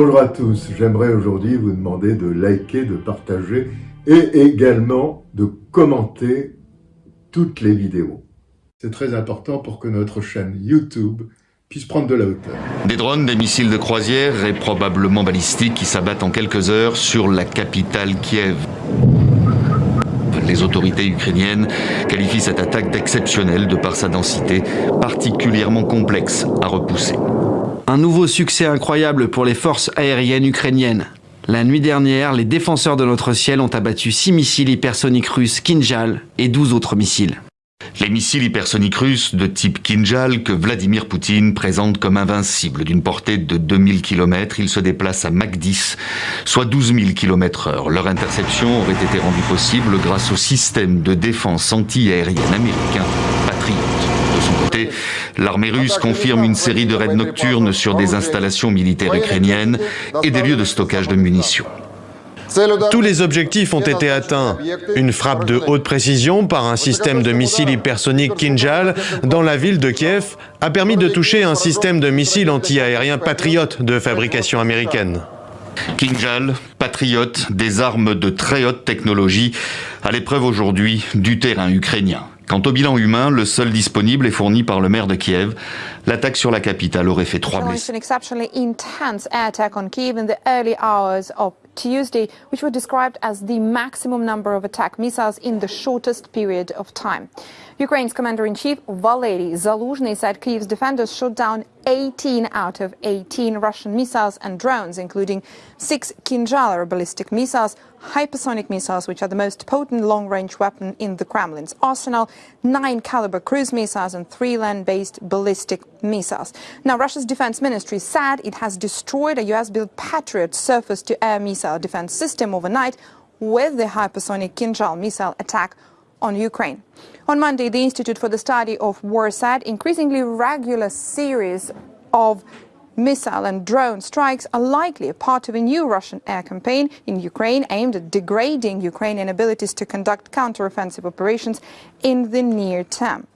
Bonjour à tous. J'aimerais aujourd'hui vous demander de liker, de partager et également de commenter toutes les vidéos. C'est très important pour que notre chaîne YouTube puisse prendre de la hauteur. Des drones, des missiles de croisière et probablement balistiques qui s'abattent en quelques heures sur la capitale Kiev. Les autorités ukrainiennes qualifient cette attaque d'exceptionnelle de par sa densité, particulièrement complexe à repousser. Un nouveau succès incroyable pour les forces aériennes ukrainiennes. La nuit dernière, les défenseurs de notre ciel ont abattu 6 missiles hypersoniques russes Kinjal et 12 autres missiles. Les missiles hypersoniques russes de type Kinjal que Vladimir Poutine présente comme invincibles d'une portée de 2000 km, ils se déplacent à Mach 10, soit 12 000 km heure. Leur interception aurait été rendue possible grâce au système de défense anti-aérienne américain Patriot. De son côté, l'armée russe confirme une série de raids nocturnes sur des installations militaires ukrainiennes et des lieux de stockage de munitions. Tous les objectifs ont été atteints. Une frappe de haute précision par un système de missiles hypersoniques Kinjal dans la ville de Kiev a permis de toucher un système de missiles anti-aériens Patriot de fabrication américaine. Kinjal, Patriot, des armes de très haute technologie, à l'épreuve aujourd'hui du terrain ukrainien. Quant au bilan humain, le seul disponible est fourni par le maire de Kiev. L'attaque sur la capitale aurait fait trois blessés. Tuesday, which were described as the maximum number of attack missiles in the shortest period of time. Ukraine's commander-in-chief Valery Zaluzhny said Kyiv's defenders shot down 18 out of 18 Russian missiles and drones, including six Kinjal ballistic missiles, hypersonic missiles, which are the most potent long-range weapon in the Kremlin's arsenal, nine caliber cruise missiles and three land-based ballistic missiles. Now, Russia's defense ministry said it has destroyed a US-built Patriot surface-to-air missile defense system overnight with the hypersonic Kinjal missile attack on Ukraine. On Monday, the Institute for the Study of War said increasingly regular series of missile and drone strikes are likely a part of a new Russian air campaign in Ukraine aimed at degrading Ukrainian abilities to conduct counteroffensive operations in the near term.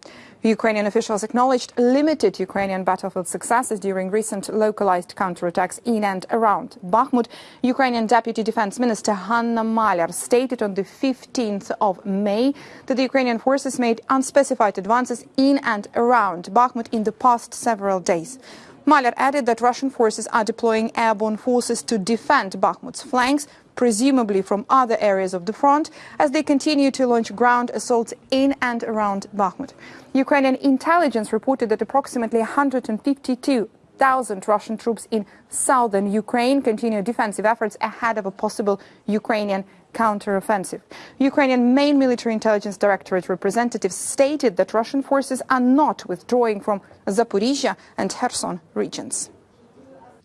Ukrainian officials acknowledged limited Ukrainian battlefield successes during recent localized counterattacks in and around Bakhmut. Ukrainian Deputy Defense Minister Hanna Malyar stated on the 15th of May that the Ukrainian forces made unspecified advances in and around Bakhmut in the past several days. Malyar added that Russian forces are deploying airborne forces to defend Bakhmut's flanks, presumably from other areas of the front, as they continue to launch ground assaults in and around Bakhmut. Ukrainian intelligence reported that approximately 152,000 Russian troops in southern Ukraine continue defensive efforts ahead of a possible Ukrainian counteroffensive. Ukrainian main military intelligence directorate representatives stated that Russian forces are not withdrawing from Zaporizhia and Kherson regions.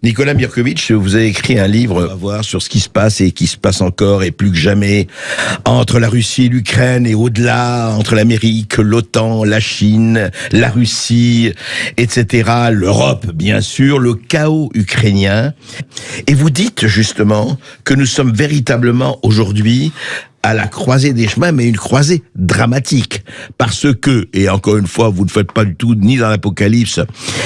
Nicolas Mirkovitch, vous avez écrit un livre à voir sur ce qui se passe et qui se passe encore et plus que jamais entre la Russie et l'Ukraine et au-delà, entre l'Amérique, l'OTAN, la Chine, la Russie, etc., l'Europe, bien sûr, le chaos ukrainien. Et vous dites justement que nous sommes véritablement aujourd'hui à la croisée des chemins, mais une croisée dramatique. Parce que, et encore une fois, vous ne faites pas du tout ni dans l'apocalypse,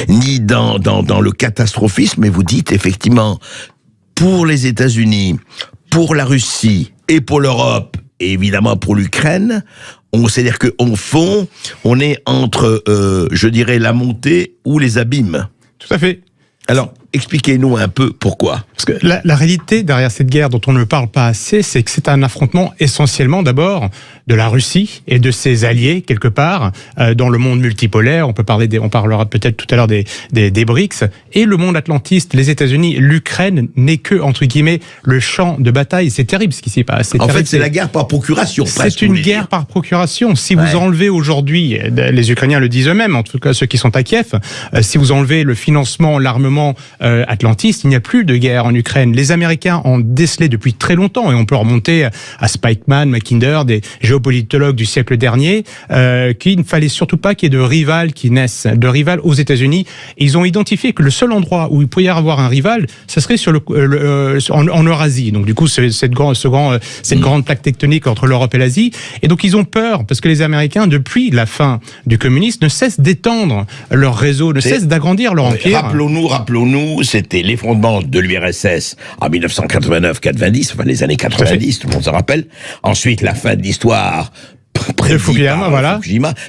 ni dans, dans, dans le catastrophisme, mais vous dites effectivement, pour les États-Unis, pour la Russie et pour l'Europe, et évidemment pour l'Ukraine, on sait dire qu'en fond, on est entre, euh, je dirais, la montée ou les abîmes. Tout à fait. Alors, expliquez-nous un peu pourquoi. Parce que la, la, réalité derrière cette guerre dont on ne parle pas assez, c'est que c'est un affrontement essentiellement d'abord de la Russie et de ses alliés quelque part euh, dans le monde multipolaire. On peut parler, des, on parlera peut-être tout à l'heure des, des, des, BRICS et le monde atlantiste, les États-Unis, l'Ukraine n'est que entre guillemets le champ de bataille. C'est terrible ce qui s'y passe. En fait, c'est la guerre par procuration. C'est une guerre par procuration. Si ouais. vous enlevez aujourd'hui, les Ukrainiens le disent eux-mêmes, en tout cas ceux qui sont à Kiev, euh, si vous enlevez le financement, l'armement euh, atlantiste, il n'y a plus de guerre en en Ukraine. Les Américains ont décelé depuis très longtemps, et on peut remonter à Spikeman, Mackinder, des géopolitologues du siècle dernier, euh, qu'il ne fallait surtout pas qu'il y ait de rival qui naissent, de rival aux États-Unis. Ils ont identifié que le seul endroit où il pouvait y avoir un rival, ce serait sur le, euh, en, Eurasie. Donc du coup, cette, grand, ce grand, cette mm. grande plaque tectonique entre l'Europe et l'Asie. Et donc ils ont peur parce que les Américains, depuis la fin du communisme, ne cessent d'étendre leur réseau, ne cessent d'agrandir leur empire. Rappelons-nous, rappelons-nous, c'était l'effondrement de l'URSS en 1989-90, enfin les années 90, tout le monde se rappelle. Ensuite, la fin de l'histoire de Fukuyama, voilà.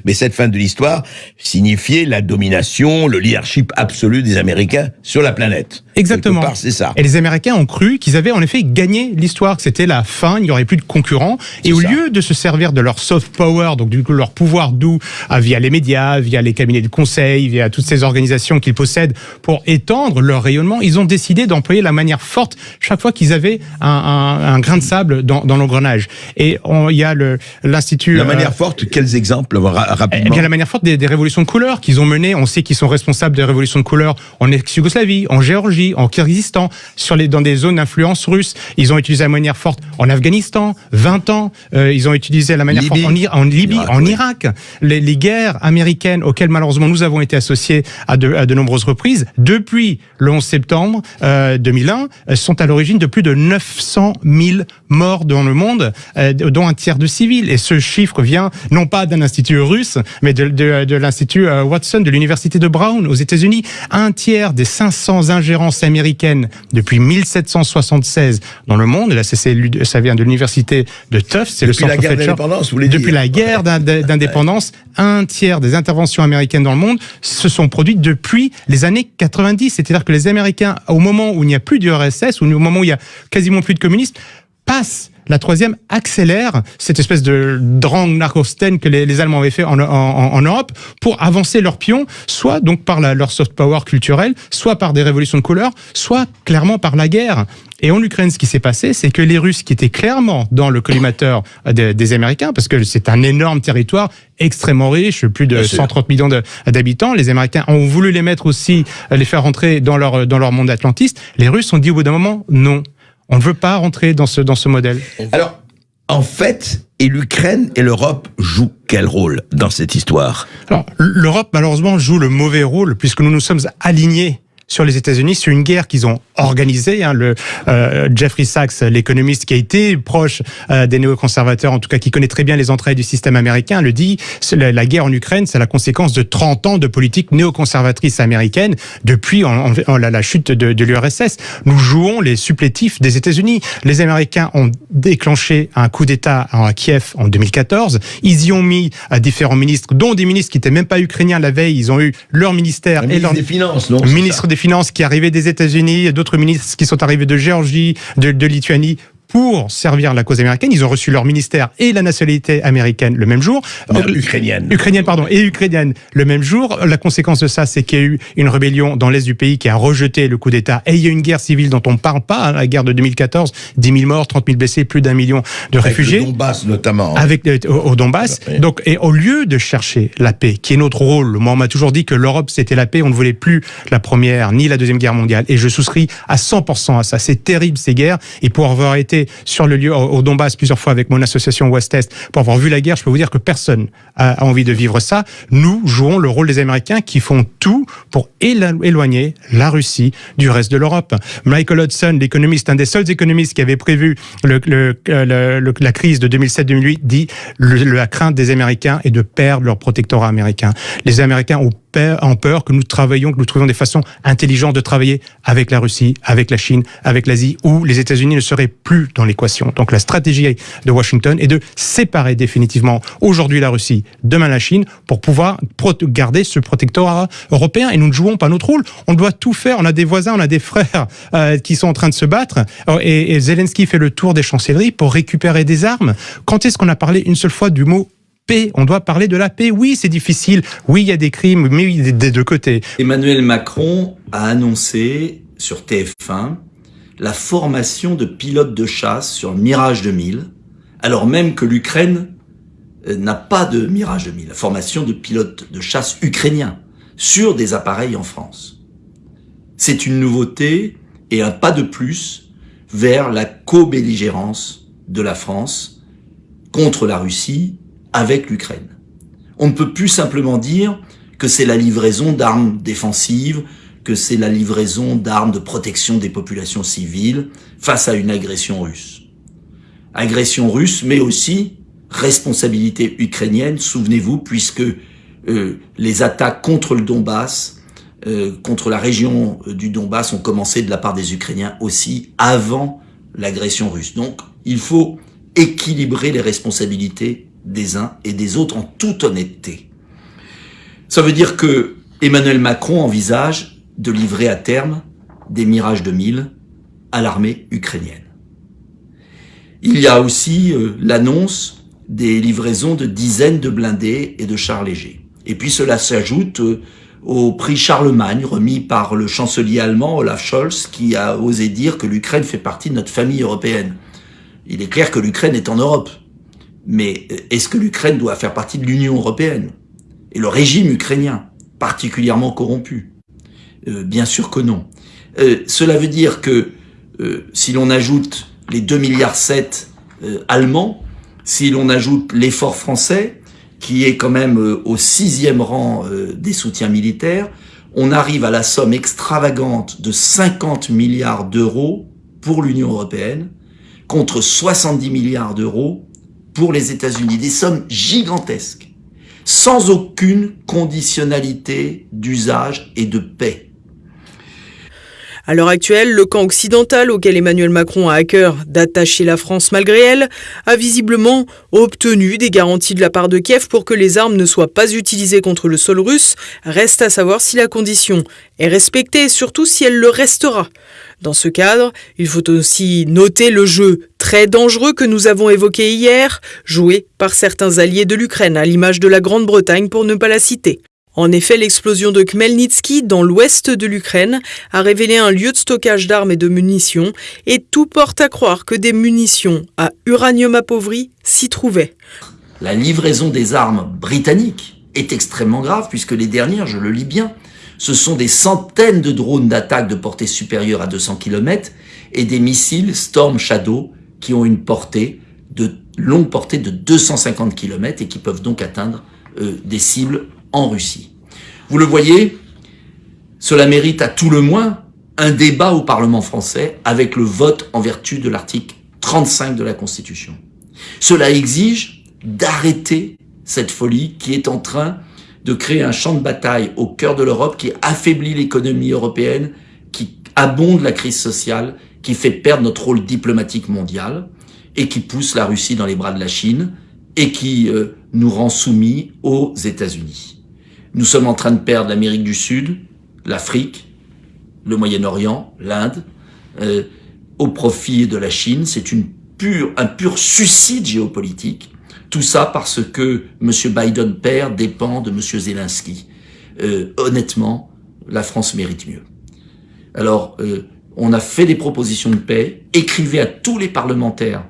mais cette fin de l'histoire signifiait la domination, le leadership absolu des Américains sur la planète. Exactement. c'est ça. Et les Américains ont cru qu'ils avaient en effet gagné l'histoire, que c'était la fin, il n'y aurait plus de concurrents. Et au lieu de se servir de leur soft power, donc du coup leur pouvoir doux, ah, via les médias, via les cabinets de conseil, via toutes ces organisations qu'ils possèdent pour étendre leur rayonnement, ils ont décidé d'employer la manière forte chaque fois qu'ils avaient un, un, un, grain de sable dans, dans l'engrenage. Et il y a l'institut. La manière euh, forte, quels exemples rapidement Eh bien, la manière forte des, des révolutions de couleur qu'ils ont menées. On sait qu'ils sont responsables des révolutions de couleur en ex-Yougoslavie, en Géorgie en Kyrgyzstan, sur les, dans des zones d'influence russe. Ils ont utilisé la manière forte en Afghanistan, 20 ans. Euh, ils ont utilisé la manière forte en, en Libye, en Irak. Les, les, guerres américaines auxquelles malheureusement nous avons été associés à de, à de nombreuses reprises, depuis le 11 septembre euh, 2001, euh, sont à l'origine de plus de 900 000 morts dans le monde, euh, dont un tiers de civils. Et ce chiffre vient non pas d'un institut russe, mais de, de, de l'institut euh, Watson de l'université de Brown aux États-Unis. Un tiers des 500 ingérences américaine depuis 1776 dans le monde. Là, ça vient de l'université de Tufts, c'est le centre Fletcher. Depuis la guerre d'indépendance, un tiers des interventions américaines dans le monde se sont produites depuis les années 90. C'est-à-dire que les Américains, au moment où il n'y a plus d'URSS, ou au moment où il y a quasiment plus de communistes, passent la troisième accélère cette espèce de drang narcosten que les, Allemands avaient fait en, Europe pour avancer leur pion, soit donc par leur soft power culturel, soit par des révolutions de couleur, soit clairement par la guerre. Et en Ukraine, ce qui s'est passé, c'est que les Russes, qui étaient clairement dans le collimateur des, Américains, parce que c'est un énorme territoire extrêmement riche, plus de 130 millions d'habitants, les Américains ont voulu les mettre aussi, les faire rentrer dans leur, dans leur monde atlantiste. Les Russes ont dit au bout d'un moment, non. On ne veut pas rentrer dans ce, dans ce modèle. Alors, en fait, et l'Ukraine et l'Europe jouent quel rôle dans cette histoire? Alors, l'Europe, malheureusement, joue le mauvais rôle puisque nous nous sommes alignés sur les États-Unis sur une guerre qu'ils ont organisée. Hein, le euh, Jeffrey Sachs, l'économiste qui a été proche euh, des néoconservateurs, en tout cas qui connaît très bien les entrailles du système américain, le dit. La, la guerre en Ukraine, c'est la conséquence de 30 ans de politique néoconservatrice américaine depuis en, en, la, la, chute de, de l'URSS. Nous jouons les supplétifs des États-Unis. Les Américains ont déclenché un coup d'État à Kiev en 2014. Ils y ont mis à différents ministres, dont des ministres qui n'étaient même pas ukrainiens la veille. Ils ont eu leur ministère et leur des finances, non ministre des Finances qui arrivait des États-Unis, d'autres ministres qui sont arrivés de Géorgie, de Lituanie pour servir la cause américaine. Ils ont reçu leur ministère et la nationalité américaine le même jour. Euh, ukrainienne. Ukrainienne, pardon, et ukrainienne le même jour. La conséquence de ça, c'est qu'il y a eu une rébellion dans l'est du pays qui a rejeté le coup d'État. Et il y a une guerre civile dont on ne parle pas, hein, la guerre de 2014, 10 000 morts, 30 000 blessés, plus d'un million de Avec réfugiés. Le Donbass notamment. Avec au, au Donbass. Donc, et au lieu de chercher la paix, qui est notre rôle, moi on m'a toujours dit que l'Europe c'était la paix, on ne voulait plus la première ni la deuxième guerre mondiale. Et je souscris à 100% à ça. C'est terrible ces guerres. Et pour avoir été sur le lieu au Donbass plusieurs fois avec mon association Ouest-Est pour avoir vu la guerre, je peux vous dire que personne a envie de vivre ça. Nous jouons le rôle des Américains qui font tout pour éloigner la Russie du reste de l'Europe. Michael Hudson, l'économiste, un des seuls économistes qui avait prévu la crise de 2007-2008, dit la crainte des Américains est de perdre leur protectorat américain. Les Américains ont en peur que nous travaillions, que nous trouvions des façons intelligentes de travailler avec la Russie, avec la Chine, avec l'Asie, où les États-Unis ne seraient plus dans l'équation. Donc la stratégie de Washington est de séparer définitivement aujourd'hui la Russie, demain la Chine, pour pouvoir garder ce protectorat européen. Et nous ne jouons pas notre rôle. On doit tout faire. On a des voisins, on a des frères euh, qui sont en train de se battre. Et, et Zelensky fait le tour des chancelleries pour récupérer des armes. Quand est-ce qu'on a parlé une seule fois du mot On doit parler de la paix. Oui, c'est difficile. Oui, il y a des crimes, mais des deux côtés. Emmanuel Macron a annoncé sur TF1 la formation de pilotes de chasse sur le Mirage 2000, alors même que l'Ukraine euh, n'a pas de Mirage 2000, la formation de pilotes de chasse ukrainiens sur des appareils en France. C'est une nouveauté et un pas de plus vers la co-belligérance de la France contre la Russie avec l'Ukraine. On ne peut plus simplement dire que c'est la livraison d'armes défensives, que c'est la livraison d'armes de protection des populations civiles face à une agression russe. Agression russe, mais aussi responsabilité ukrainienne, souvenez-vous, puisque euh, les attaques contre le Donbass, euh, contre la région euh, du Donbass ont commencé de la part des Ukrainiens aussi avant l'agression russe. Donc, il faut équilibrer les responsabilités des uns et des autres en toute honnêteté. Ça veut dire que Emmanuel Macron envisage de livrer à terme des Mirage 2000 à l'armée ukrainienne. Il y a aussi l'annonce des livraisons de dizaines de blindés et de chars légers. Et puis cela s'ajoute euh, au prix Charlemagne remis par le chancelier allemand Olaf Scholz qui a osé dire que l'Ukraine fait partie de notre famille européenne. Il est clair que l'Ukraine est en Europe. Mais euh, est-ce que l'Ukraine doit faire partie de l'Union européenne Et le régime ukrainien, particulièrement corrompu? Euh, Bien sûr que non. cela veut dire que si l'on ajoute les 2 milliards 7 allemands, si l'on ajoute l'effort français, qui est quand même euh, au sixième rang euh, des soutiens militaires, on arrive à la somme extravagante de 50 milliards d'euros pour l'Union européenne, contre 70 milliards d'euros pour les États-Unis. Des sommes gigantesques, sans aucune conditionnalité d'usage et de paix. À l'heure actuelle, le camp occidental auquel Emmanuel Macron a à cœur d'attacher la France malgré elle a visiblement obtenu des garanties de la part de Kiev pour que les armes ne soient pas utilisées contre le sol russe. Reste à savoir si la condition est respectée et surtout si elle le restera. Dans ce cadre, il faut aussi noter le jeu très dangereux que nous avons évoqué hier, joué par certains alliés de l'Ukraine, à l'image de la Grande-Bretagne pour ne pas la citer. En effet, l'explosion de Khmelnytsky dans l'ouest de l'Ukraine a révélé un lieu de stockage d'armes et de munitions et tout porte à croire que des munitions à uranium appauvri s'y trouvaient. La livraison des armes britanniques est extrêmement grave puisque les dernières, je le lis bien, ce sont des centaines de drones d'attaque de portée supérieure à 200 km et des missiles Storm Shadow qui ont une portée de longue portée de 250 km et qui peuvent donc atteindre euh, des cibles en Russie. Vous le voyez, cela mérite à tout le moins un débat au Parlement français avec le vote en vertu de l'article 35 de la Constitution. Cela exige d'arrêter cette folie qui est en train de créer un champ de bataille au cœur de l'Europe qui affaiblit l'économie européenne, qui abonde la crise sociale, qui fait perdre notre rôle diplomatique mondial et qui pousse la Russie dans les bras de la Chine et qui euh, nous rend soumis aux États-Unis. Nous sommes en train de perdre l'Amérique du Sud, l'Afrique, le Moyen-Orient, l'Inde, euh, au profit de la Chine. C'est une pure, un pur suicide géopolitique. Tout ça parce que M. Biden père dépend de M. Zelensky. Euh, honnêtement, la France mérite mieux. Alors, euh, on a fait des propositions de paix, écrivez à tous les parlementaires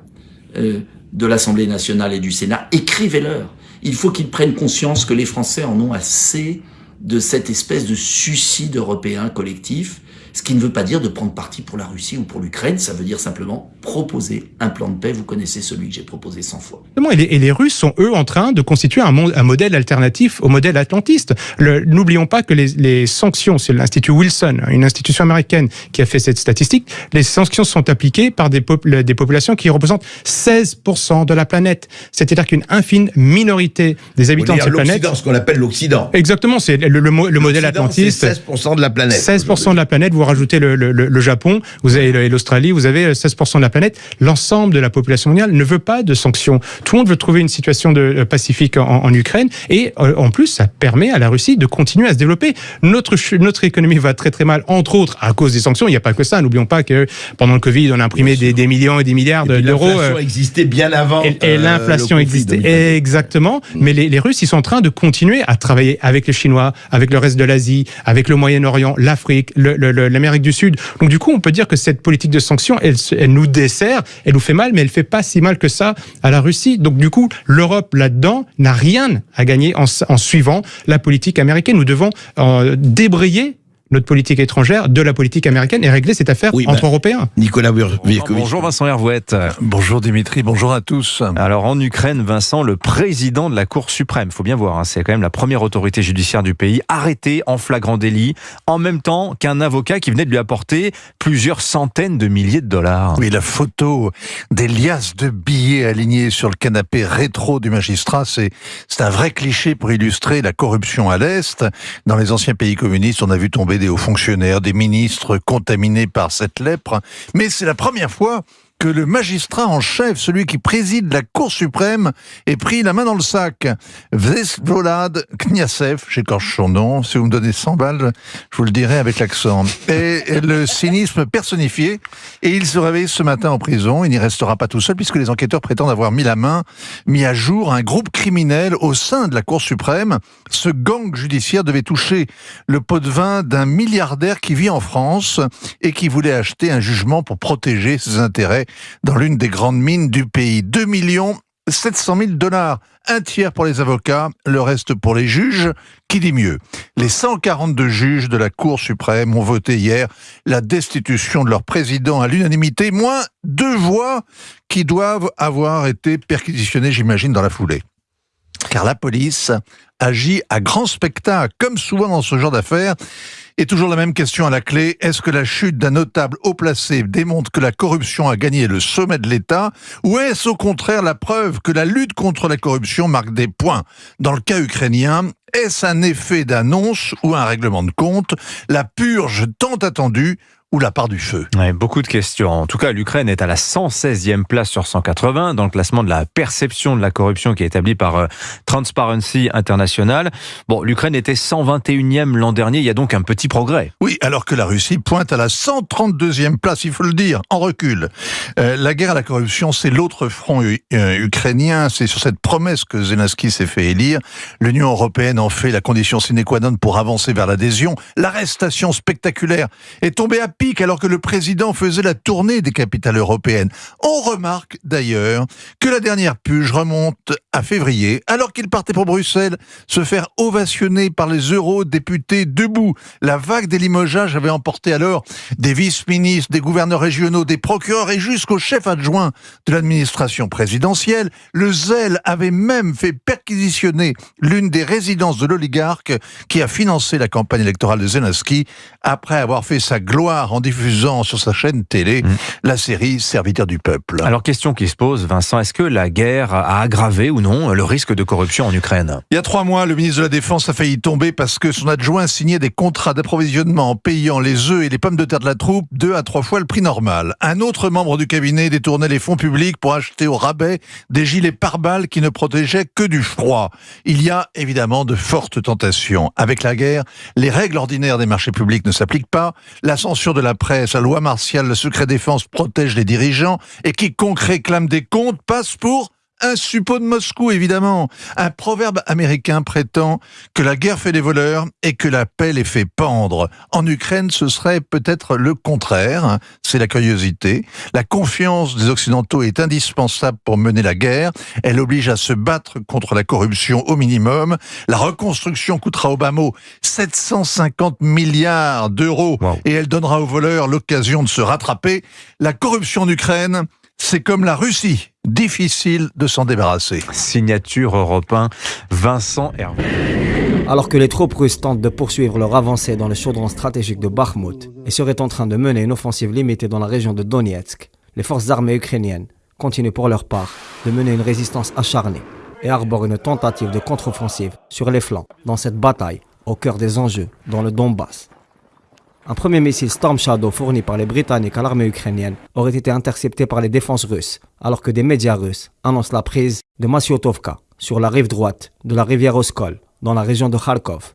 de l'Assemblée nationale et du Sénat, écrivez-leur. Il faut qu'ils prennent conscience que les Français en ont assez de cette espèce de suicide européen collectif ce qui ne veut pas dire de prendre parti pour la Russie ou pour l'Ukraine, ça veut dire simplement proposer un plan de paix. Vous connaissez celui que j'ai proposé 100 fois. Et les, et les, Russes sont, eux, en train de constituer un, un modèle alternatif au modèle atlantiste. N'oublions pas que les, les sanctions, c'est l'Institut Wilson, une institution américaine qui a fait cette statistique, les sanctions sont appliquées par des, des populations qui représentent 16% de la planète. C'est-à-dire qu'une infime minorité des habitants de cette planète... ce qu'on appelle l'Occident. Exactement, c'est le, le, le modèle atlantiste. 16% de la planète. 16% de la planète, vous vous rajoutez le, le, le Japon, vous avez l'Australie, vous avez 16% de la planète. L'ensemble de la population mondiale ne veut pas de sanctions. Tout le monde veut trouver une situation de euh, pacifique en, en Ukraine et euh, en plus, ça permet à la Russie de continuer à se développer. Notre notre économie va très très mal, entre autres à cause des sanctions. Il n'y a pas que ça. N'oublions pas que pendant le Covid, on a imprimé des, des, millions et des milliards d'euros. L'inflation euh, existait bien avant. Et, et l'inflation existait exactement. Mm. Mais les, les Russes, ils sont en train de continuer à travailler avec les Chinois, avec le reste de l'Asie, avec le Moyen-Orient, l'Afrique, le, le, l'Amérique du Sud. Donc du coup, on peut dire que cette politique de sanctions, elle, elle nous dessert, elle nous fait mal, mais elle fait pas si mal que ça à la Russie. Donc du coup, l'Europe là-dedans n'a rien à gagner en, en, suivant la politique américaine. Nous devons euh, débrayer notre politique étrangère de la politique américaine et régler cette affaire Oui, entre bah, Européens. Nicolas Virkovic. Bonjour Vincent Hervouette. Bonjour Dimitri, bonjour à tous. Alors en Ukraine, Vincent, le président de la Cour suprême, faut bien voir, hein, c'est quand même la première autorité judiciaire du pays, arrêté en flagrant délit, en même temps qu'un avocat qui venait de lui apporter plusieurs centaines de milliers de dollars. Oui, la photo des liasses de billets alignés sur le canapé rétro du magistrat, c'est c'est un vrai cliché pour illustrer la corruption à l'Est. Dans les anciens pays communistes, on a vu tomber hauts fonctionnaires, des ministres contaminés par cette lèpre. Mais c'est la première fois que le magistrat en chef, celui qui préside la Cour suprême, ait pris la main dans le sac. Vesvolad Kniasev, j'écorche son nom, si vous me donnez 100 balles, je vous le dirai avec l'accent. Et le cynisme personnifié, et il se réveille ce matin en prison, il n'y restera pas tout seul, puisque les enquêteurs prétendent avoir mis la main, mis à jour un groupe criminel au sein de la Cour suprême. Ce gang judiciaire devait toucher le pot de vin d'un milliardaire qui vit en France et qui voulait acheter un jugement pour protéger ses intérêts dans l'une des grandes mines du pays. 2 millions 700 000 dollars, un tiers pour les avocats, le reste pour les juges. Qui dit mieux? Les 142 juges de la Cour suprême ont voté hier la destitution de leur président à l'unanimité, moins deux voix qui doivent avoir été perquisitionnées, j'imagine, dans la foulée. Car la police agit à grand spectacle, comme souvent dans ce genre d'affaires. Et toujours la même question à la clé, est-ce que la chute d'un notable haut placé démontre que la corruption a gagné le sommet de l'État ou est-ce au contraire la preuve que la lutte contre la corruption marque des points? Dans le cas ukrainien, est-ce un effet d'annonce ou un règlement de compte? La purge tant attendue ou la part du feu Ouais, beaucoup de questions. En tout cas, l'Ukraine est à la 116e place sur 180 dans le classement de la perception de la corruption qui est établi par euh, Transparency International. Bon, l'Ukraine était 121e l'an dernier, il y a donc un petit progrès. Oui, alors que la Russie pointe à la 132e place, il faut le dire, en recul. Euh, la guerre à la corruption, c'est l'autre front euh, ukrainien, c'est sur cette promesse que Zelensky s'est fait élire. L'Union européenne en fait la condition sine qua non pour avancer vers l'adhésion. L'arrestation spectaculaire est tombée à alors que le président faisait la tournée des capitales européennes. On remarque d'ailleurs que la dernière puge remonte à février, alors qu'il partait pour Bruxelles se faire ovationner par les eurodéputés debout. La vague des limogeages avait emporté alors des vice-ministres, des gouverneurs régionaux, des procureurs et jusqu'au chef adjoint de l'administration présidentielle. Le zèle avait même fait perquisitionner l'une des résidences de l'oligarque qui a financé la campagne électorale de Zelensky après avoir fait sa gloire en diffusant sur sa chaîne télé Mmh. la série Serviteur du peuple. Alors, question qui se pose, Vincent, est-ce que la guerre a aggravé ou non le risque de corruption en Ukraine? Il y a trois mois, le ministre de la Défense a failli tomber parce que son adjoint signait des contrats d'approvisionnement en payant les œufs et les pommes de terre de la troupe deux à trois fois le prix normal. Un autre membre du cabinet détournait les fonds publics pour acheter au rabais des gilets pare-balles qui ne protégeaient que du froid. Il y a évidemment de fortes tentations. Avec la guerre, les règles ordinaires des marchés publics ne s'appliquent pas. La censure de la presse, la loi martiale, le secret défense protège les dirigeants et quiconque réclame des comptes passe pour un suppôt de Moscou, évidemment. Un proverbe américain prétend que la guerre fait des voleurs et que la paix les fait pendre. En Ukraine, ce serait peut-être le contraire. hein. C'est la curiosité. La confiance des Occidentaux est indispensable pour mener la guerre. Elle oblige à se battre contre la corruption au minimum. La reconstruction coûtera au bas mot 750 milliards d'euros Wow. et elle donnera aux voleurs l'occasion de se rattraper. La corruption en Ukraine, c'est comme la Russie. Difficile de s'en débarrasser. Signature européen, Vincent Hervé. Alors que les troupes russes tentent de poursuivre leur avancée dans le chaudron stratégique de Bakhmut et seraient en train de mener une offensive limitée dans la région de Donetsk, les forces armées ukrainiennes continuent pour leur part de mener une résistance acharnée et arborent une tentative de contre-offensive sur les flancs dans cette bataille au cœur des enjeux dans le Donbass. Un premier missile Storm Shadow fourni par les Britanniques à l'armée ukrainienne aurait été intercepté par les défenses russes, alors que des médias russes annoncent la prise de Masyotovka, sur la rive droite de la rivière Oskol, dans la région de Kharkov.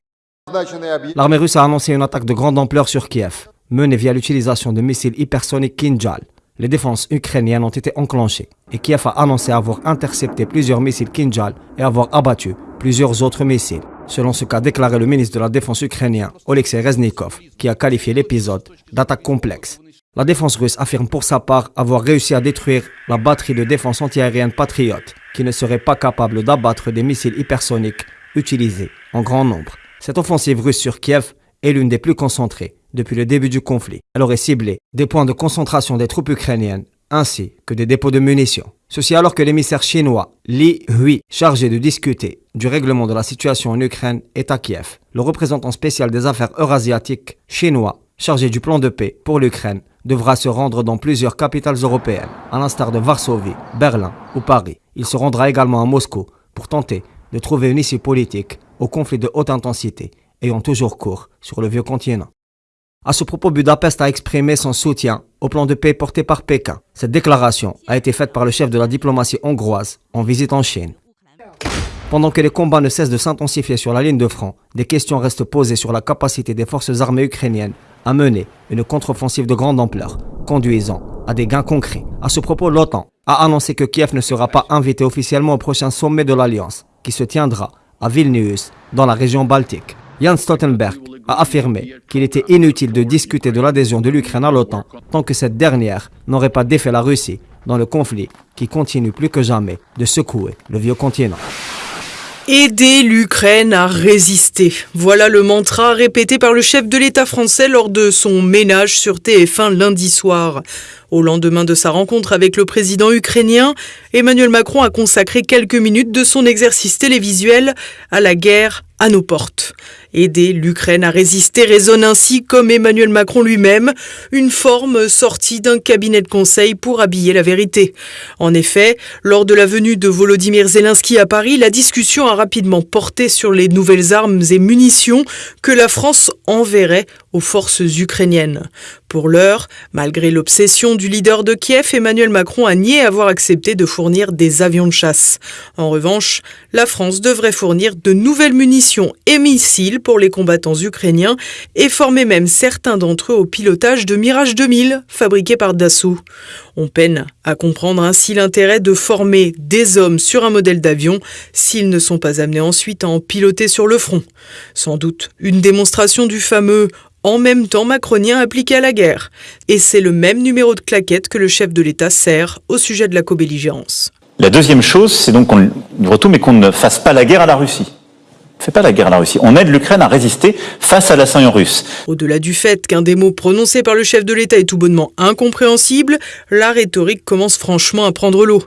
L'armée russe a annoncé une attaque de grande ampleur sur Kiev, menée via l'utilisation de missiles hypersoniques Kinjal. Les défenses ukrainiennes ont été enclenchées et Kiev a annoncé avoir intercepté plusieurs missiles Kinjal et avoir abattu plusieurs autres missiles. Selon ce qu'a déclaré le ministre de la Défense ukrainien, Oleksiy Reznikov, qui a qualifié l'épisode d'attaque complexe. La défense russe affirme pour sa part avoir réussi à détruire la batterie de défense antiaérienne Patriot, qui ne serait pas capable d'abattre des missiles hypersoniques utilisés en grand nombre. Cette offensive russe sur Kiev est l'une des plus concentrées depuis le début du conflit. Elle aurait ciblé des points de concentration des troupes ukrainiennes ainsi que des dépôts de munitions. Ceci alors que l'émissaire chinois Li Hui, chargé de discuter du règlement de la situation en Ukraine, est à Kiev. Le représentant spécial des affaires eurasiatiques chinois, chargé du plan de paix pour l'Ukraine, devra se rendre dans plusieurs capitales européennes, à l'instar de Varsovie, Berlin ou Paris. Il se rendra également à Moscou pour tenter de trouver une issue politique au conflit de haute intensité ayant toujours cours sur le vieux continent. À ce propos, Budapest a exprimé son soutien au plan de paix porté par Pékin. Cette déclaration a été faite par le chef de la diplomatie hongroise en visite en Chine. Pendant que les combats ne cessent de s'intensifier sur la ligne de front, des questions restent posées sur la capacité des forces armées ukrainiennes à mener une contre-offensive de grande ampleur, conduisant à des gains concrets. À ce propos, l'OTAN a annoncé que Kiev ne sera pas invité officiellement au prochain sommet de l'Alliance, qui se tiendra à Vilnius, dans la région baltique. Jens Stoltenberg a affirmé qu'il était inutile de discuter de l'adhésion de l'Ukraine à l'OTAN tant que cette dernière n'aurait pas défait la Russie dans le conflit qui continue plus que jamais de secouer le vieux continent. Aider l'Ukraine à résister. Voilà le mantra répété par le chef de l'État français lors de son ménage sur TF1 lundi soir. Au lendemain de sa rencontre avec le président ukrainien, Emmanuel Macron a consacré quelques minutes de son exercice télévisuel à la guerre à nos portes. Aider l'Ukraine à résister résonne ainsi, comme Emmanuel Macron lui-même, une forme sortie d'un cabinet de conseil pour habiller la vérité. En effet, lors de la venue de Volodymyr Zelensky à Paris, la discussion a rapidement porté sur les nouvelles armes et munitions que la France enverrait aux forces ukrainiennes. Pour l'heure, malgré l'obsession du leader de Kiev, Emmanuel Macron a nié avoir accepté de fournir des avions de chasse. En revanche, la France devrait fournir de nouvelles munitions et missiles pour les combattants ukrainiens et former même certains d'entre eux au pilotage de Mirage 2000 fabriqués par Dassault. On peine à comprendre ainsi l'intérêt de former des hommes sur un modèle d'avion s'ils ne sont pas amenés ensuite à en piloter sur le front. Sans doute une démonstration du fameux en même temps macronien appliqué à la guerre. Et c'est le même numéro de claquette que le chef de l'État sert au sujet de la co-belligérance. La deuxième chose, c'est donc qu'on livre tout, mais qu'on ne fasse pas la guerre à la Russie. Fait pas la guerre à la Russie. On aide l'Ukraine à résister face à l'assaillant russe. Au-delà du fait qu'un des mots prononcés par le chef de l'État est tout bonnement incompréhensible, la rhétorique commence franchement à prendre l'eau.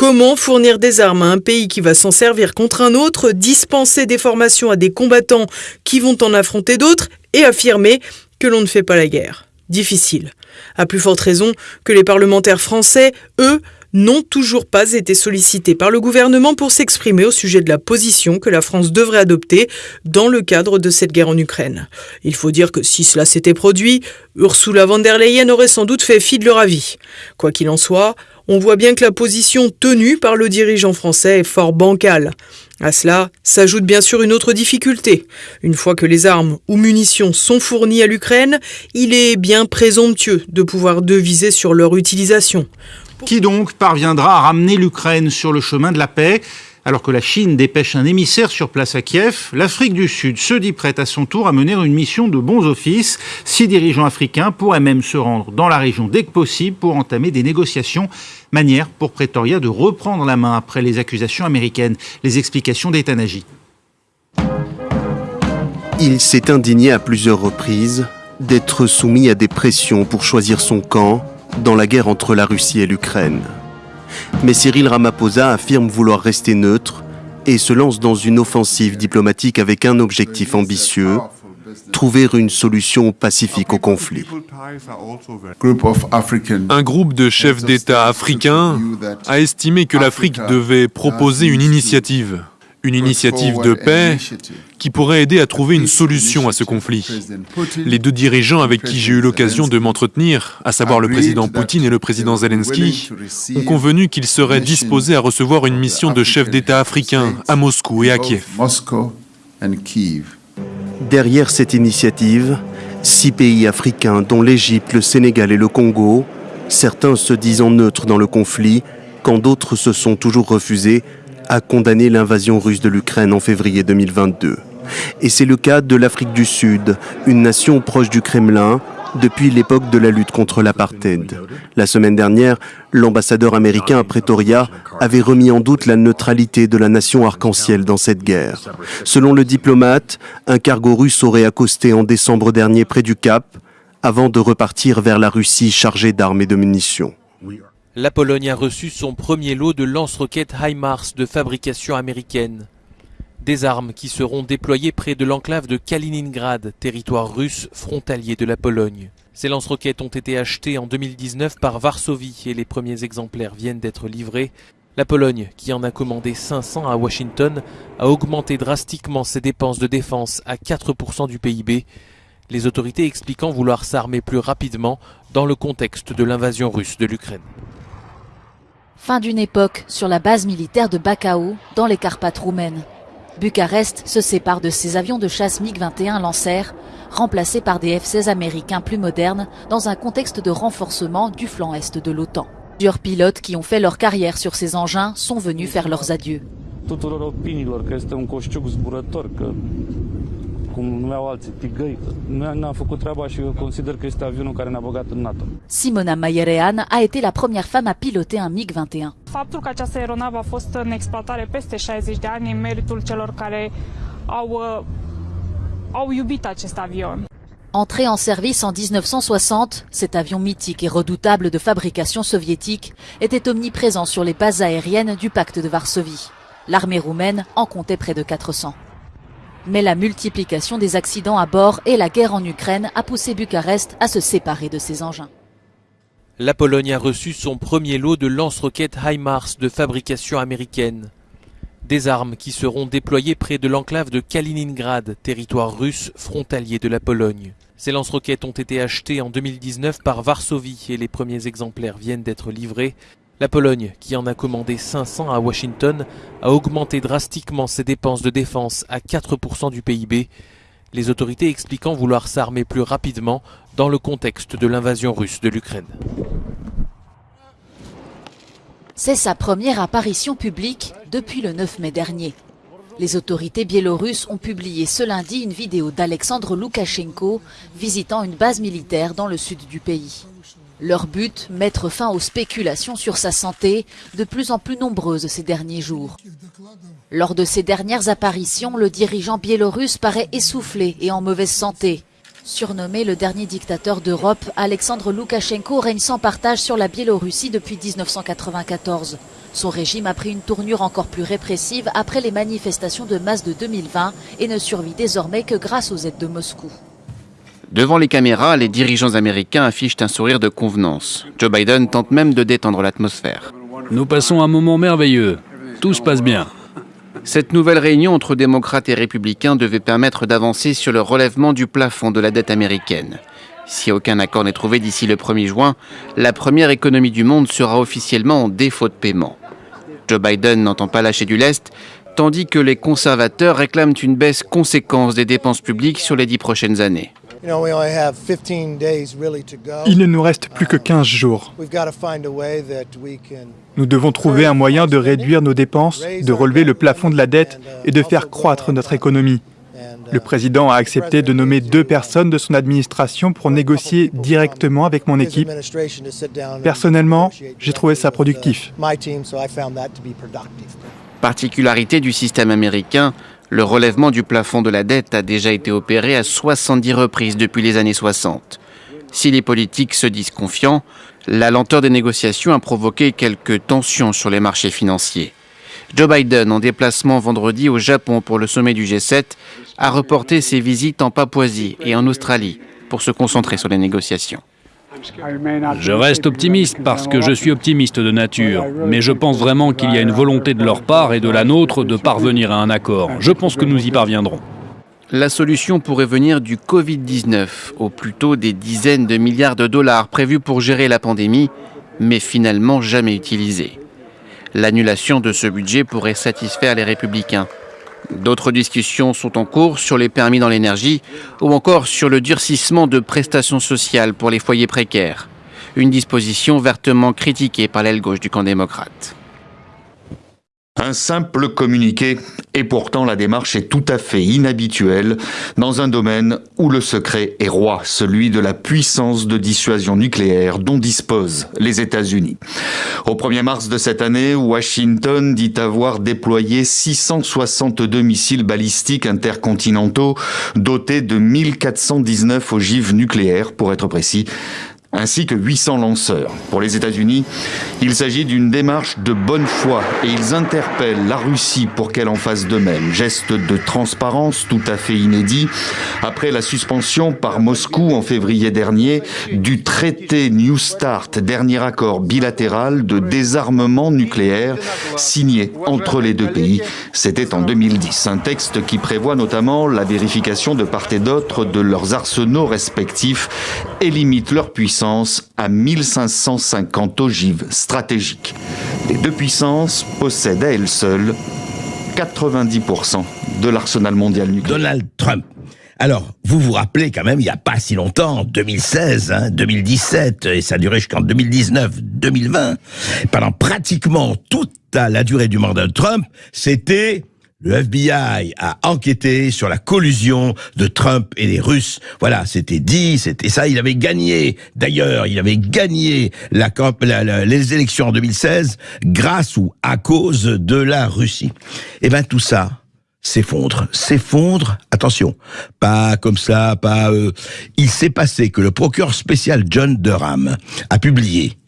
Comment fournir des armes à un pays qui va s'en servir contre un autre, dispenser des formations à des combattants qui vont en affronter d'autres et affirmer que l'on ne fait pas la guerre Difficile. À plus forte raison que les parlementaires français, eux, n'ont toujours pas été sollicités par le gouvernement pour s'exprimer au sujet de la position que la France devrait adopter dans le cadre de cette guerre en Ukraine. Il faut dire que si cela s'était produit, Ursula von der Leyen aurait sans doute fait fi de leur avis. Quoi qu'il en soit, on voit bien que la position tenue par le dirigeant français est fort bancale. À cela s'ajoute bien sûr une autre difficulté. Une fois que les armes ou munitions sont fournies à l'Ukraine, il est bien présomptueux de pouvoir deviser sur leur utilisation. Qui donc parviendra à ramener l'Ukraine sur le chemin de la paix? Alors que la Chine dépêche un émissaire sur place à Kiev, l'Afrique du Sud se dit prête à son tour à mener une mission de bons offices. Six dirigeants africains pourraient même se rendre dans la région dès que possible pour entamer des négociations. Manière pour Pretoria de reprendre la main après les accusations américaines. Les explications d'Etanaji. Il s'est indigné à plusieurs reprises d'être soumis à des pressions pour choisir son camp dans la guerre entre la Russie et l'Ukraine. Mais Cyril Ramaphosa affirme vouloir rester neutre et se lance dans une offensive diplomatique avec un objectif ambitieux, trouver une solution pacifique au conflit. Un groupe de chefs d'État africains a estimé que l'Afrique devait proposer une initiative, une initiative de paix qui pourrait aider à trouver une solution à ce conflit. Les deux dirigeants avec qui j'ai eu l'occasion de m'entretenir, à savoir le président Poutine et le président Zelensky, ont convenu qu'ils seraient disposés à recevoir une mission de chefs d'État africains à Moscou et à Kiev. Derrière cette initiative, six pays africains, dont l'Égypte, le Sénégal et le Congo, certains se disant neutres dans le conflit, quand d'autres se sont toujours refusés à condamner l'invasion russe de l'Ukraine en février 2022. Et c'est le cas de l'Afrique du Sud, une nation proche du Kremlin depuis l'époque de la lutte contre l'apartheid. La semaine dernière, l'ambassadeur américain à Pretoria avait remis en doute la neutralité de la nation arc-en-ciel dans cette guerre. Selon le diplomate, un cargo russe aurait accosté en décembre dernier près du Cap avant de repartir vers la Russie chargée d'armes et de munitions. La Pologne a reçu son premier lot de lance-roquettes HIMARS de fabrication américaine. Des armes qui seront déployées près de l'enclave de Kaliningrad, territoire russe frontalier de la Pologne. Ces lance-roquettes ont été achetées en 2019 par Varsovie et les premiers exemplaires viennent d'être livrés. La Pologne, qui en a commandé 500 à Washington, a augmenté drastiquement ses dépenses de défense à 4% du PIB, les autorités expliquant vouloir s'armer plus rapidement dans le contexte de l'invasion russe de l'Ukraine. Fin d'une époque sur la base militaire de Bacău, dans les Carpates roumaines. Bucarest se sépare de ses avions de chasse MiG-21 Lancer, remplacés par des F-16 américains plus modernes, dans un contexte de renforcement du flanc est de l'OTAN. Plusieurs pilotes qui ont fait leur carrière sur ces engins sont venus faire leurs adieux. Simona Maierean a été la première femme à piloter un MiG-21. Faptul că această aeronavă a fost în exploatare peste 60 de ani e meritul celor care au, au iubit acest avion. Entré en service en 1960, cet avion mythique et redoutable de fabrication soviétique était omniprésent sur les bases aériennes du pacte de Varsovie. L'armée roumaine en comptait près de 400. Mais la multiplication des accidents à bord et la guerre en Ukraine a poussé Bucarest à se séparer de ses engins. La Pologne a reçu son premier lot de lance-roquettes HIMARS de fabrication américaine. Des armes qui seront déployées près de l'enclave de Kaliningrad, territoire russe frontalier de la Pologne. Ces lance-roquettes ont été achetées en 2019 par Varsovie et les premiers exemplaires viennent d'être livrés. La Pologne, qui en a commandé 500 à Washington, a augmenté drastiquement ses dépenses de défense à 4% du PIB, les autorités expliquant vouloir s'armer plus rapidement dans le contexte de l'invasion russe de l'Ukraine. C'est sa première apparition publique depuis le 9 mai dernier. Les autorités biélorusses ont publié ce lundi une vidéo d'Alexandre Loukachenko visitant une base militaire dans le sud du pays. Leur but, mettre fin aux spéculations sur sa santé, de plus en plus nombreuses ces derniers jours. Lors de ses dernières apparitions, le dirigeant biélorusse paraît essoufflé et en mauvaise santé. Surnommé le dernier dictateur d'Europe, Alexandre Loukachenko règne sans partage sur la Biélorussie depuis 1994. Son régime a pris une tournure encore plus répressive après les manifestations de masse de 2020 et ne survit désormais que grâce aux aides de Moscou. Devant les caméras, les dirigeants américains affichent un sourire de convenance. Joe Biden tente même de détendre l'atmosphère. Nous passons un moment merveilleux. Tout se passe bien. Cette nouvelle réunion entre démocrates et républicains devait permettre d'avancer sur le relèvement du plafond de la dette américaine. Si aucun accord n'est trouvé d'ici le 1er juin, la première économie du monde sera officiellement en défaut de paiement. Joe Biden n'entend pas lâcher du lest, tandis que les conservateurs réclament une baisse conséquente des dépenses publiques sur les dix prochaines années. Il ne nous reste plus que 15 jours. Nous devons trouver un moyen de réduire nos dépenses, de relever le plafond de la dette et de faire croître notre économie. Le président a accepté de nommer deux personnes de son administration pour négocier directement avec mon équipe. Personnellement, j'ai trouvé ça productif. Particularité du système américain, le relèvement du plafond de la dette a déjà été opéré à 70 reprises depuis les années 60. Si les politiques se disent confiants, la lenteur des négociations a provoqué quelques tensions sur les marchés financiers. Joe Biden, en déplacement vendredi au Japon pour le sommet du G7, a reporté ses visites en Papouasie et en Australie pour se concentrer sur les négociations. Je reste optimiste parce que je suis optimiste de nature, mais je pense vraiment qu'il y a une volonté de leur part et de la nôtre de parvenir à un accord. Je pense que nous y parviendrons. La solution pourrait venir du Covid-19, ou plutôt des dizaines de milliards de dollars prévus pour gérer la pandémie, mais finalement jamais utilisés. L'annulation de ce budget pourrait satisfaire les républicains. D'autres discussions sont en cours sur les permis dans l'énergie ou encore sur le durcissement de prestations sociales pour les foyers précaires, une disposition vertement critiquée par l'aile gauche du camp démocrate. Un simple communiqué, et pourtant la démarche est tout à fait inhabituelle dans un domaine où le secret est roi, celui de la puissance de dissuasion nucléaire dont disposent les États-Unis. Au 1er mars de cette année, Washington dit avoir déployé 662 missiles balistiques intercontinentaux dotés de 1419 ogives nucléaires, pour être précis, ainsi que 800 lanceurs. Pour les États-Unis, il s'agit d'une démarche de bonne foi et ils interpellent la Russie pour qu'elle en fasse de même. Geste de transparence tout à fait inédit après la suspension par Moscou en février dernier du traité New Start, dernier accord bilatéral de désarmement nucléaire signé entre les deux pays. C'était en 2010. Un texte qui prévoit notamment la vérification de part et d'autre de leurs arsenaux respectifs et limite leur puissance à 1550 ogives stratégiques. Les deux puissances possèdent à elles seules 90% de l'arsenal mondial nucléaire. Donald Trump. Alors, vous vous rappelez quand même, il n'y a pas si longtemps, 2016, 2017, et ça a duré jusqu'en 2019, 2020, pendant pratiquement toute la durée du mandat de Trump, c'était le FBI a enquêté sur la collusion de Trump et les Russes. Voilà, c'était dit, c'était ça. Il avait gagné. D'ailleurs, il avait gagné la, les élections en 2016 grâce ou à cause de la Russie. Eh ben tout ça s'effondre, s'effondre. Attention, pas comme ça, pas. Euh, il s'est passé que le procureur spécial John Durham a publié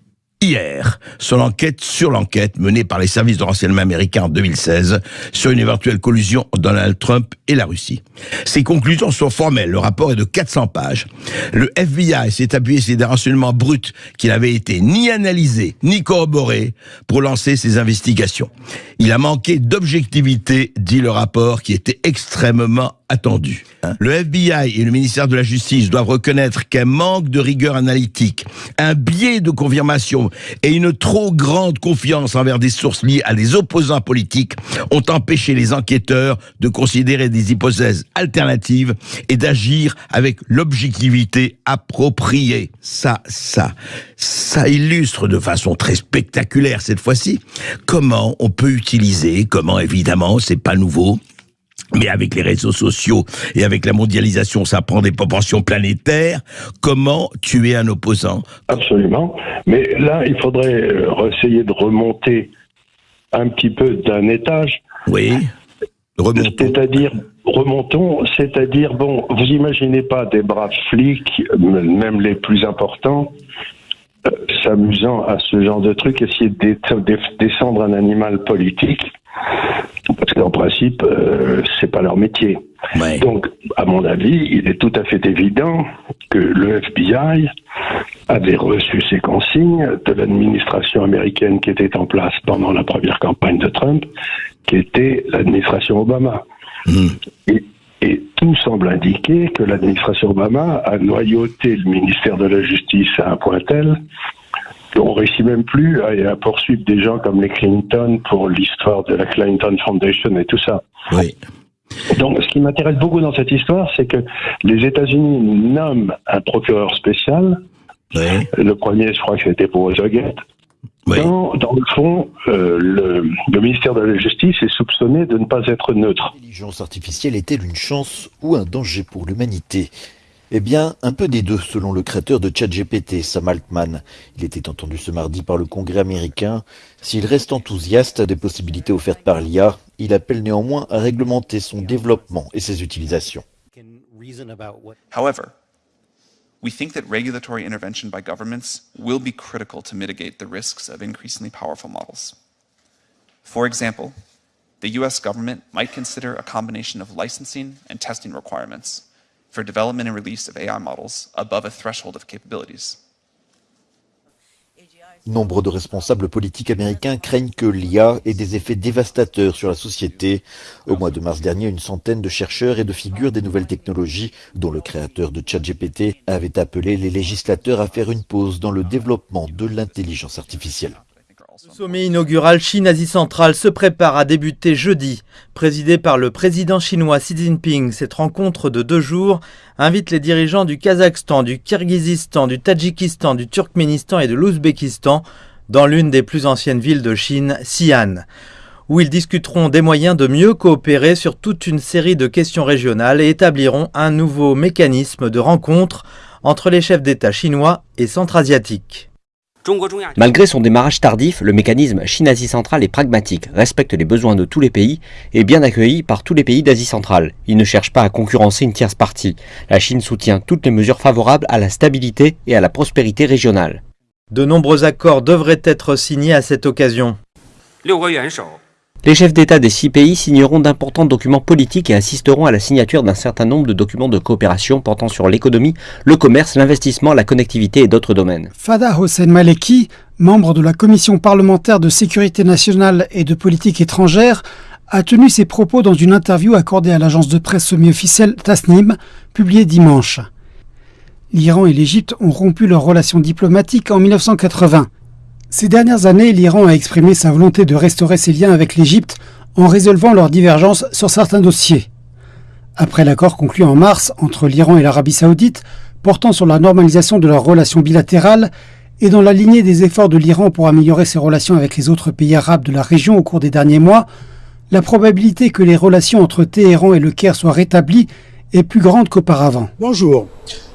hier sur l'enquête sur l'enquête menée par les services de renseignement américains en 2016 sur une éventuelle collusion Donald Trump et la Russie. Ces conclusions sont formelles. Le rapport est de 400 pages. Le FBI s'est appuyé sur des renseignements bruts qui n'avaient été ni analysés ni corroborés pour lancer ses investigations. Il a manqué d'objectivité, dit le rapport, qui était extrêmement attendu. Le FBI et le ministère de la Justice doivent reconnaître qu'un manque de rigueur analytique, un biais de confirmation et une trop grande confiance envers des sources liées à des opposants politiques ont empêché les enquêteurs de considérer des hypothèses alternatives et d'agir avec l'objectivité appropriée. Ça, ça, ça illustre de façon très spectaculaire cette fois-ci comment on peut utiliser, comment évidemment, c'est pas nouveau, mais avec les réseaux sociaux et avec la mondialisation, ça prend des proportions planétaires. Comment tuer un opposant? Absolument. Mais là, il faudrait euh, essayer de remonter un petit peu d'un étage. Oui. C'est-à-dire, remontons, c'est-à-dire, bon, vous imaginez pas des braves flics, même les plus importants, euh, s'amusant à ce genre de truc, essayer de descendre un animal politique parce qu'en principe, euh, c'est pas leur métier. Donc, à mon avis, il est tout à fait évident que le FBI avait reçu ces consignes de l'administration américaine qui était en place pendant la première campagne de Trump, qui était l'administration Obama. Hmm. Et, et, tout semble indiquer que l'administration Obama a noyauté le ministère de la Justice à un point tel on réussit même plus à, poursuivre des gens comme les Clinton pour l'histoire de la Clinton Foundation et tout ça. Oui. Donc, ce qui m'intéresse beaucoup dans cette histoire, c'est que les États-Unis nomment un procureur spécial. Oui. Le premier, je crois que c'était pour Watergate. Oui. Dans, dans, le fond, euh, le, le, ministère de la Justice est soupçonné de ne pas être neutre. L'intelligence artificielle est-elle une chance ou un danger pour l'humanité? Eh bien, un peu des deux, selon le créateur de ChatGPT, Sam Altman. Il était entendu ce mardi par le Congrès américain. S'il reste enthousiaste des possibilités offertes par l'IA, il appelle néanmoins à réglementer son développement et ses utilisations. However, we think that regulatory intervention by governments will be critical to mitigate the risks of increasingly powerful models. For example, the US government might consider a combination of licensing and testing requirements for development and release of AI models above a threshold of capabilities. Nombre de responsables politiques américains craignent que l'IA ait des effets dévastateurs sur la société. Au mois de mars dernier, une centaine de chercheurs et de figures des nouvelles technologies, dont le créateur de ChatGPT, avaient appelé les législateurs à faire une pause dans le développement de l'intelligence artificielle. Le sommet inaugural Chine-Asie centrale se prépare à débuter jeudi. Présidé par le président chinois Xi Jinping, cette rencontre de deux jours invite les dirigeants du Kazakhstan, du Kirghizistan, du Tadjikistan, du Turkménistan et de l'Ouzbékistan dans l'une des plus anciennes villes de Chine, Xi'an. où ils discuteront des moyens de mieux coopérer sur toute une série de questions régionales et établiront un nouveau mécanisme de rencontre entre les chefs d'État chinois et centra-asiatiques. Malgré son démarrage tardif, le mécanisme Chine-Asie centrale est pragmatique, respecte les besoins de tous les pays et est bien accueilli par tous les pays d'Asie centrale. Il ne cherche pas à concurrencer une tierce partie. La Chine soutient toutes les mesures favorables à la stabilité et à la prospérité régionale. De nombreux accords devraient être signés à cette occasion. Les chefs d'État des six pays signeront d'importants documents politiques et assisteront à la signature d'un certain nombre de documents de coopération portant sur l'économie, le commerce, l'investissement, la connectivité et d'autres domaines. Fada Hossein Maleki, membre de la Commission parlementaire de sécurité nationale et de politique étrangère, a tenu ses propos dans une interview accordée à l'agence de presse semi-officielle Tasnim, publiée dimanche. L'Iran et l'Égypte ont rompu leurs relations diplomatiques en 1980. Ces dernières années, l'Iran a exprimé sa volonté de restaurer ses liens avec l'Égypte en résolvant leurs divergences sur certains dossiers. Après l'accord conclu en mars entre l'Iran et l'Arabie saoudite portant sur la normalisation de leurs relations bilatérales et dans la lignée des efforts de l'Iran pour améliorer ses relations avec les autres pays arabes de la région au cours des derniers mois, la probabilité que les relations entre Téhéran et le Caire soient rétablies est plus grande qu'auparavant. Bonjour.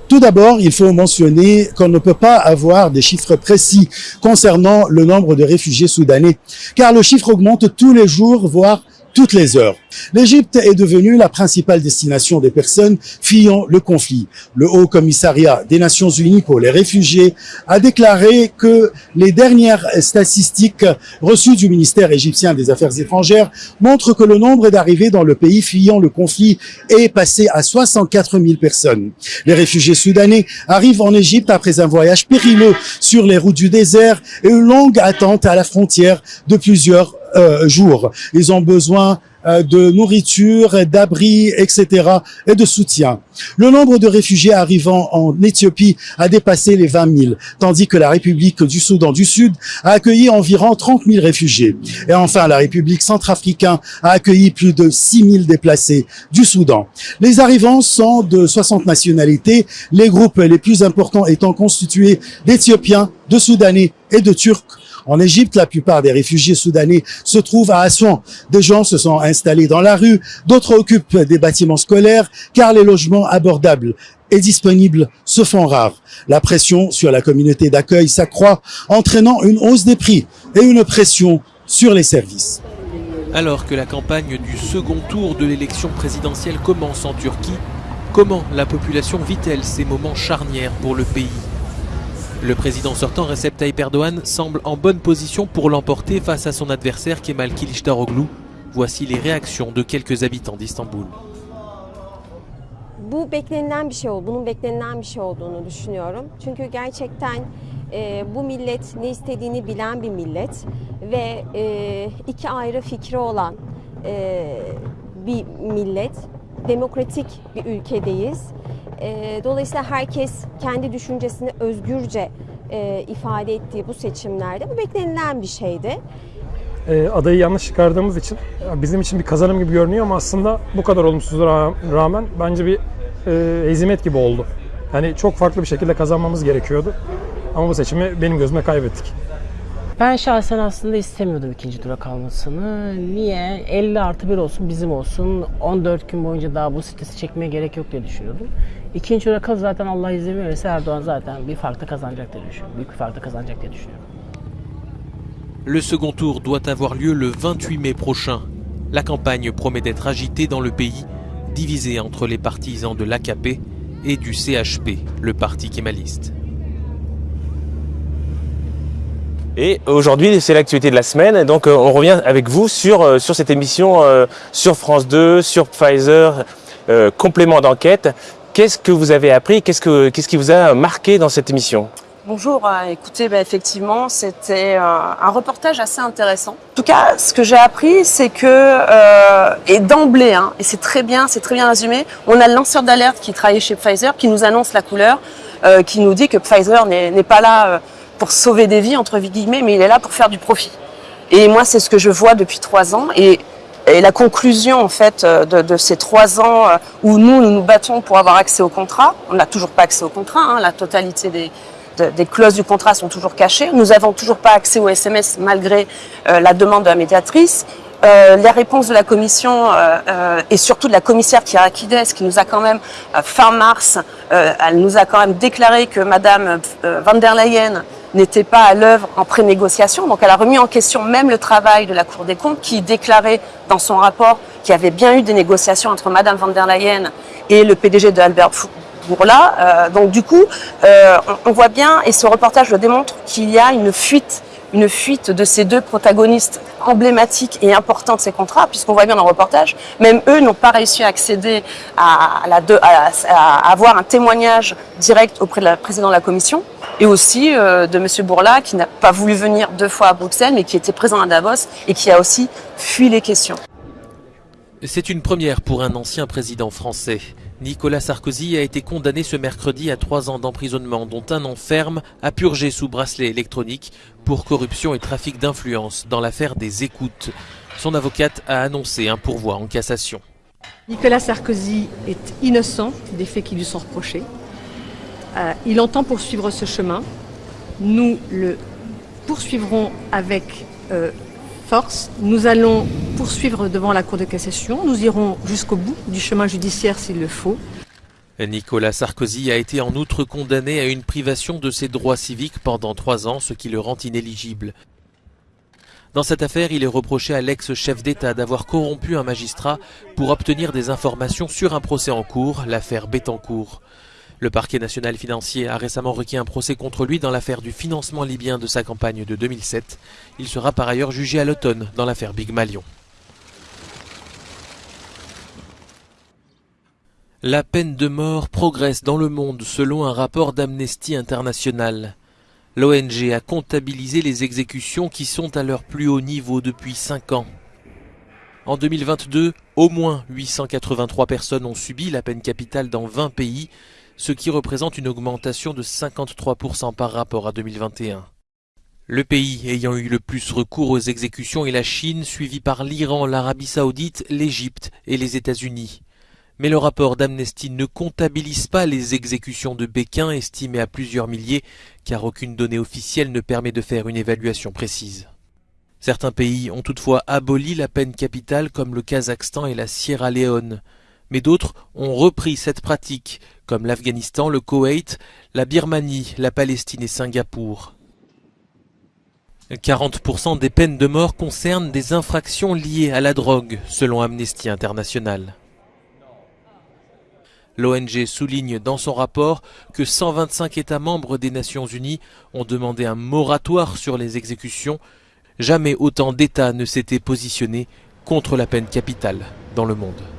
Tout d'abord, il faut mentionner qu'on ne peut pas avoir des chiffres précis concernant le nombre de réfugiés soudanais, car le chiffre augmente tous les jours, voire toutes les heures. L'Égypte est devenue la principale destination des personnes fuyant le conflit. Le Haut Commissariat des Nations Unies pour les réfugiés a déclaré que les dernières statistiques reçues du ministère égyptien des Affaires étrangères montrent que le nombre d'arrivées dans le pays fuyant le conflit est passé à 64 000 personnes. Les réfugiés soudanais arrivent en Égypte après un voyage périlleux sur les routes du désert et une longue attente à la frontière de plusieurs euh, jours. Ils ont besoin euh, de nourriture, d'abri, etc. et de soutien. Le nombre de réfugiés arrivant en Éthiopie a dépassé les 20 000, tandis que la République du Soudan du Sud a accueilli environ 30 000 réfugiés. Et enfin, la République centrafricaine a accueilli plus de 6 000 déplacés du Soudan. Les arrivants sont de 60 nationalités, les groupes les plus importants étant constitués d'Éthiopiens, de Soudanais et de Turcs en Égypte, la plupart des réfugiés soudanais se trouvent à Assouan. Des gens se sont installés dans la rue, d'autres occupent des bâtiments scolaires, car les logements abordables et disponibles se font rares. La pression sur la communauté d'accueil s'accroît, entraînant une hausse des prix et une pression sur les services. Alors que la campagne du second tour de l'élection présidentielle commence en Turquie, comment la population vit-elle ces moments charnières pour le pays? Le président sortant Recep Tayyip Erdogan semble en bonne position pour l'emporter face à son adversaire Kemal Kılıçdaroğlu. Voici les réactions de quelques habitants d'Istanbul. Bu beklenilen bir şey oldu. Bunun beklenilen bir şey olduğunu düşünüyorum. Çünkü gerçekten e, bu millet ne istediğini bilen bir millet ve e, iki ayrı fikri olan e, bir millet. Demokratik bir ülkedeyiz. E, dolayısıyla herkes kendi düşüncesini özgürce e, ifade ettiği bu seçimlerde bu beklenilen bir şeydi. E, adayı yanlış çıkardığımız için bizim için bir kazanım gibi görünüyor ama aslında bu kadar olumsuzluğa rağmen bence bir e, hezimet gibi oldu. Yani çok farklı bir şekilde kazanmamız gerekiyordu. Ama bu seçimi benim gözüme kaybettik. Şahsen aslında istemiyordum ikinci tura kalmasını. Niye? 50 artı 1 olsun bizim olsun. 14 gün boyunca daha bu stresi çekmeye gerek yok diye düşünüyordum. İkinci tura kaz zaten Allah izin verirse Erdoğan zaten bir farklı kazanacak diye düşünüyorum. Büyük bir farklı kazanacak diye düşünüyorum. Le second tour doit avoir lieu le 28 mai prochain. La campagne promet d'être agitée dans le pays, divisée entre les partisans de l'AKP et du CHP, le parti kémaliste. Et aujourd'hui, c'est l'actualité de la semaine. Donc, euh, on revient avec vous sur, euh, sur cette émission euh, sur France 2, sur Pfizer, complément d'enquête. Qu'est-ce que vous avez appris? Qu'est-ce que qu'est-ce qui vous a marqué dans cette émission? Bonjour, écoutez, bah, effectivement, c'était un reportage assez intéressant. En tout cas, ce que j'ai appris, c'est que, et d'emblée, hein, et c'est très bien, c'est très bien résumé, on a le lanceur d'alerte qui travaille chez Pfizer, qui nous annonce la couleur, qui nous dit que Pfizer n'est pas là pour sauver des vies, entre guillemets, mais il est là pour faire du profit. Et moi, c'est ce que je vois depuis trois ans. Et, la conclusion, en fait, euh, de, ces trois ans euh, où nous, nous nous battons pour avoir accès au contrat, on n'a toujours pas accès au contrat, hein, la totalité des, clauses du contrat sont toujours cachées. Nous n'avons toujours pas accès au SMS malgré euh, la demande de la médiatrice. euh, les réponses de la commission et surtout de la commissaire Kyriakides qui nous a quand même, fin mars, elle nous a quand même déclaré que Madame van der Leyen n'était pas à l'œuvre en pré-négociation. Donc elle a remis en question même le travail de la Cour des comptes qui déclarait dans son rapport qu'il y avait bien eu des négociations entre Madame van der Leyen et le PDG de Albert Bourla. donc du coup, on, on voit bien, et ce reportage le démontre, qu'il y a une fuite une fuite de ces deux protagonistes emblématiques et importants de ces contrats, puisqu'on voit bien dans le reportage, même eux n'ont pas réussi à accéder à, avoir un témoignage direct auprès de la présidente de la commission, et aussi euh, de M. Bourla, qui n'a pas voulu venir deux fois à Bruxelles, mais qui était présent à Davos et qui a aussi fui les questions. C'est une première pour un ancien président français. Nicolas Sarkozy a été condamné ce mercredi à trois ans d'emprisonnement, dont un an ferme à purger sous bracelet électronique pour corruption et trafic d'influence dans l'affaire des écoutes. Son avocate a annoncé un pourvoi en cassation. Nicolas Sarkozy est innocent des faits qui lui sont reprochés. Euh, il entend poursuivre ce chemin. Nous le poursuivrons avec euh, Nous allons poursuivre devant la Cour de cassation. Nous irons jusqu'au bout du chemin judiciaire s'il le faut. Nicolas Sarkozy a été en outre condamné à une privation de ses droits civiques pendant trois ans, ce qui le rend inéligible. Dans cette affaire, il est reproché à l'ex-chef d'État d'avoir corrompu un magistrat pour obtenir des informations sur un procès en cours, l'affaire Bettencourt. Le parquet national financier a récemment requis un procès contre lui dans l'affaire du financement libyen de sa campagne de 2007. Il sera par ailleurs jugé à l'automne dans l'affaire Big Malion. La peine de mort progresse dans le monde selon un rapport d'Amnesty International. L'ONG a comptabilisé les exécutions qui sont à leur plus haut niveau depuis 5 ans. En 2022, au moins 883 personnes ont subi la peine capitale dans 20 pays, ce qui représente une augmentation de 53% par rapport à 2021. Le pays ayant eu le plus recours aux exécutions est la Chine, suivi par l'Iran, l'Arabie saoudite, l'Égypte et les États-Unis. Mais le rapport d'Amnesty ne comptabilise pas les exécutions de Pékin, estimées à plusieurs milliers, car aucune donnée officielle ne permet de faire une évaluation précise. Certains pays ont toutefois aboli la peine capitale comme le Kazakhstan et la Sierra Leone mais d'autres ont repris cette pratique, comme l'Afghanistan, le Koweït, la Birmanie, la Palestine et Singapour. 40% des peines de mort concernent des infractions liées à la drogue, selon Amnesty International. L'ONG souligne dans son rapport que 125 États membres des Nations Unies ont demandé un moratoire sur les exécutions. Jamais autant d'États ne s'étaient positionnés contre la peine capitale dans le monde.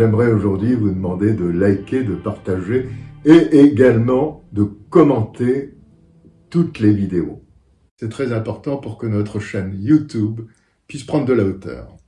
J'aimerais aujourd'hui vous demander de liker, de partager et également de commenter toutes les vidéos. C'est très important pour que notre chaîne YouTube puisse prendre de la hauteur.